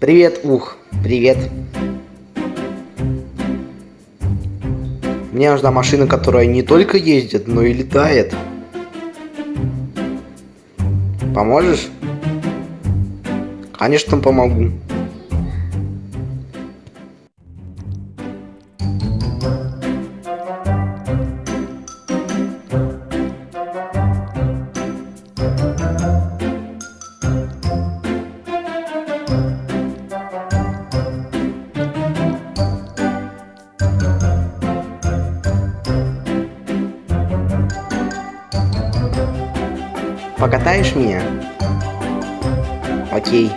Привет, ух, привет. Мне нужна машина, которая не только ездит, но и летает. Поможешь? Конечно, помогу. Покатаешь меня? Окей.